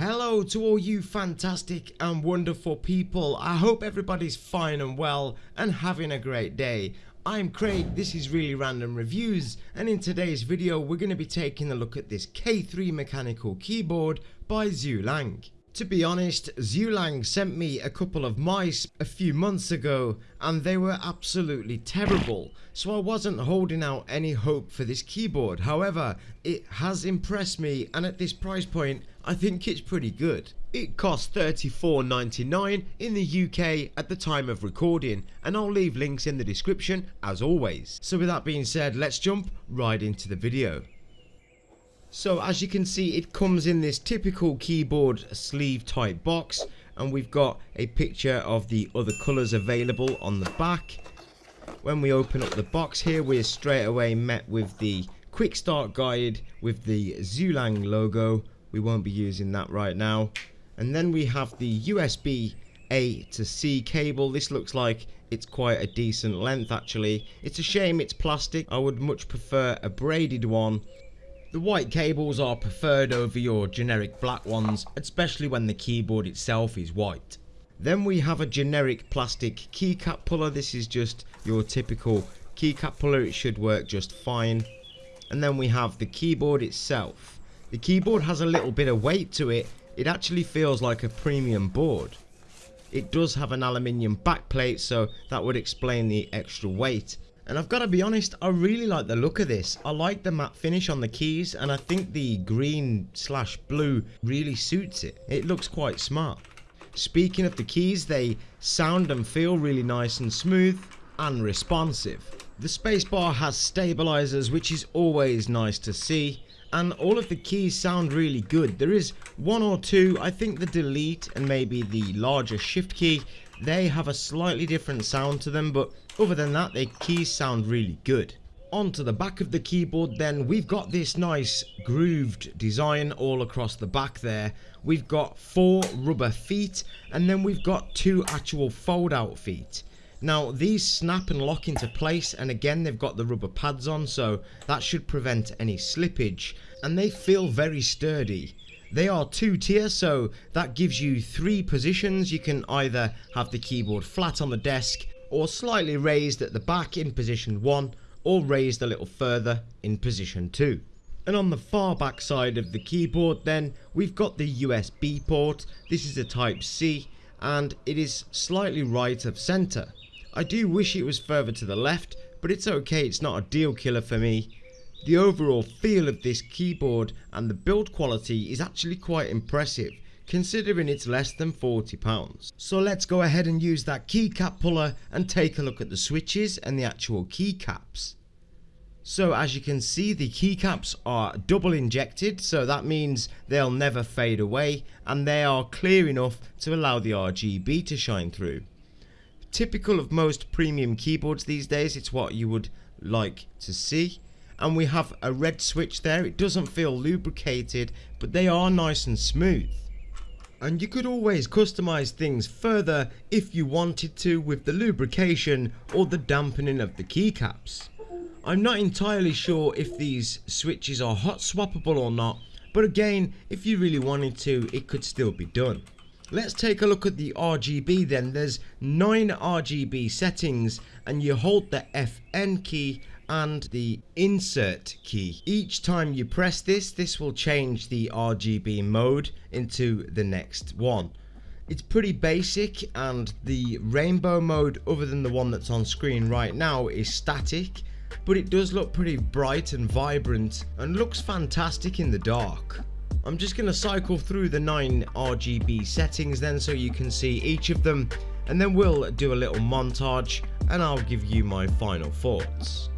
Hello to all you fantastic and wonderful people. I hope everybody's fine and well and having a great day. I'm Craig, this is Really Random Reviews and in today's video we're going to be taking a look at this K3 mechanical keyboard by Xuelang. To be honest, Zulang sent me a couple of mice a few months ago and they were absolutely terrible, so I wasn't holding out any hope for this keyboard. However, it has impressed me and at this price point, I think it's pretty good. It costs $34.99 in the UK at the time of recording and I'll leave links in the description as always. So with that being said, let's jump right into the video. So as you can see it comes in this typical keyboard sleeve type box and we've got a picture of the other colours available on the back. When we open up the box here we're straight away met with the quick start guide with the Zulang logo. We won't be using that right now. And then we have the USB A to C cable. This looks like it's quite a decent length actually. It's a shame it's plastic. I would much prefer a braided one the white cables are preferred over your generic black ones, especially when the keyboard itself is white. Then we have a generic plastic keycap puller, this is just your typical keycap puller, it should work just fine. And then we have the keyboard itself. The keyboard has a little bit of weight to it, it actually feels like a premium board. It does have an aluminium backplate so that would explain the extra weight and I've got to be honest, I really like the look of this. I like the matte finish on the keys and I think the green slash blue really suits it. It looks quite smart. Speaking of the keys, they sound and feel really nice and smooth and responsive. The spacebar has stabilizers which is always nice to see and all of the keys sound really good. There is one or two, I think the delete and maybe the larger shift key, they have a slightly different sound to them but other than that, the keys sound really good. Onto the back of the keyboard then, we've got this nice grooved design all across the back there. We've got four rubber feet and then we've got two actual fold out feet. Now these snap and lock into place and again they've got the rubber pads on so that should prevent any slippage and they feel very sturdy. They are two tier so that gives you three positions. You can either have the keyboard flat on the desk or slightly raised at the back in position 1 or raised a little further in position 2. And on the far back side of the keyboard then we've got the USB port, this is a type C and it is slightly right of centre. I do wish it was further to the left but it's okay it's not a deal killer for me. The overall feel of this keyboard and the build quality is actually quite impressive considering it's less than £40. So let's go ahead and use that keycap puller and take a look at the switches and the actual keycaps. So as you can see the keycaps are double injected so that means they'll never fade away and they are clear enough to allow the RGB to shine through. Typical of most premium keyboards these days it's what you would like to see and we have a red switch there it doesn't feel lubricated but they are nice and smooth and you could always customize things further if you wanted to with the lubrication or the dampening of the keycaps. I'm not entirely sure if these switches are hot swappable or not but again if you really wanted to it could still be done. Let's take a look at the RGB then. There's 9 RGB settings and you hold the FN key and the insert key. Each time you press this, this will change the RGB mode into the next one. It's pretty basic and the rainbow mode other than the one that's on screen right now is static but it does look pretty bright and vibrant and looks fantastic in the dark. I'm just going to cycle through the 9 RGB settings then so you can see each of them and then we'll do a little montage and I'll give you my final thoughts.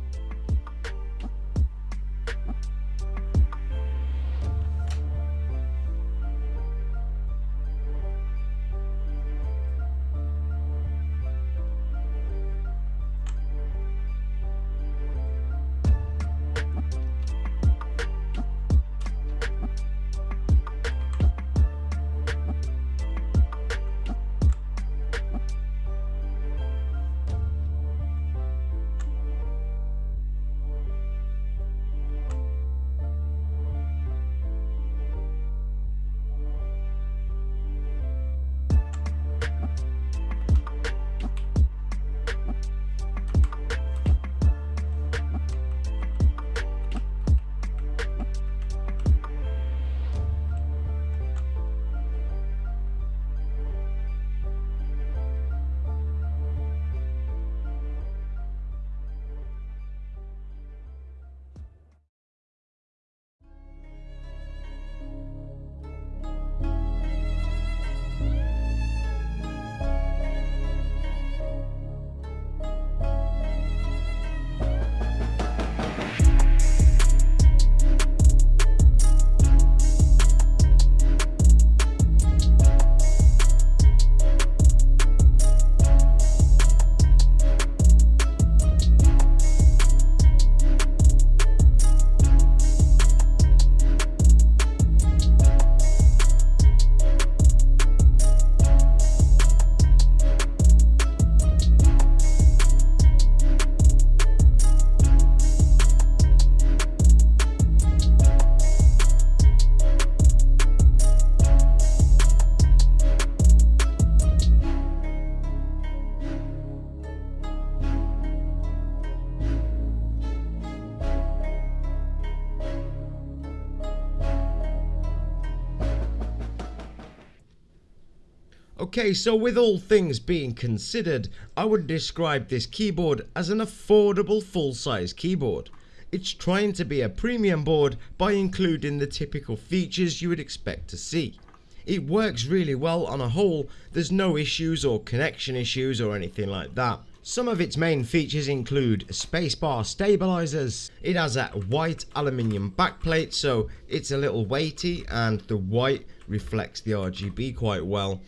Okay, so with all things being considered, I would describe this keyboard as an affordable full-size keyboard. It's trying to be a premium board by including the typical features you would expect to see. It works really well on a whole, there's no issues or connection issues or anything like that. Some of its main features include spacebar stabilizers, it has a white aluminium backplate so it's a little weighty and the white reflects the RGB quite well.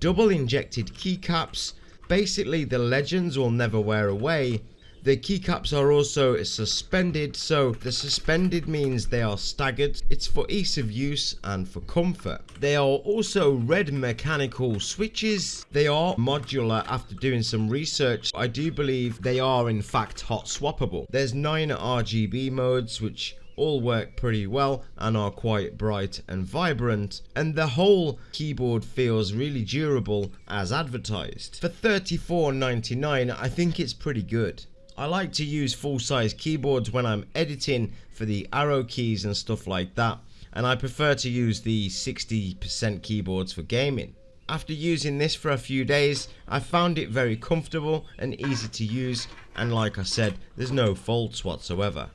Double injected keycaps, basically the legends will never wear away the keycaps are also suspended, so the suspended means they are staggered. It's for ease of use and for comfort. They are also red mechanical switches. They are modular after doing some research. I do believe they are in fact hot swappable. There's 9 RGB modes which all work pretty well and are quite bright and vibrant and the whole keyboard feels really durable as advertised. For $34.99 I think it's pretty good. I like to use full size keyboards when I'm editing for the arrow keys and stuff like that and I prefer to use the 60% keyboards for gaming. After using this for a few days I found it very comfortable and easy to use and like I said there's no faults whatsoever.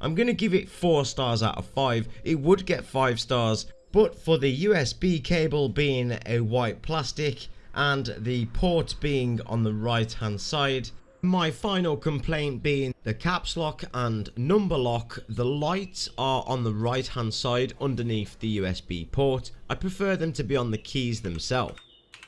I'm going to give it 4 stars out of 5, it would get 5 stars but for the USB cable being a white plastic and the port being on the right hand side my final complaint being the caps lock and number lock, the lights are on the right hand side underneath the USB port. I prefer them to be on the keys themselves.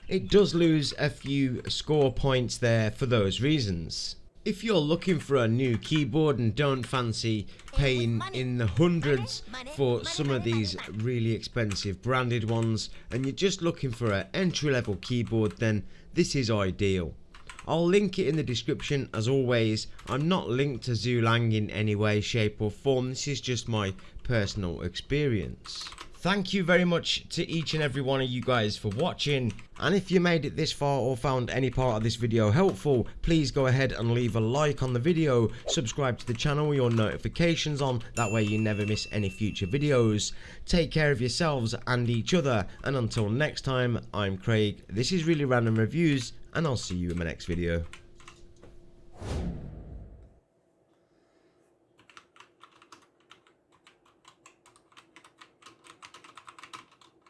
It does lose a few score points there for those reasons. If you're looking for a new keyboard and don't fancy paying in the hundreds for some of these really expensive branded ones and you're just looking for an entry level keyboard then this is ideal. I'll link it in the description as always. I'm not linked to Xulang in any way, shape or form. This is just my personal experience. Thank you very much to each and every one of you guys for watching and if you made it this far or found any part of this video helpful please go ahead and leave a like on the video, subscribe to the channel with your notifications on that way you never miss any future videos. Take care of yourselves and each other and until next time I'm Craig, this is Really Random Reviews and I'll see you in my next video.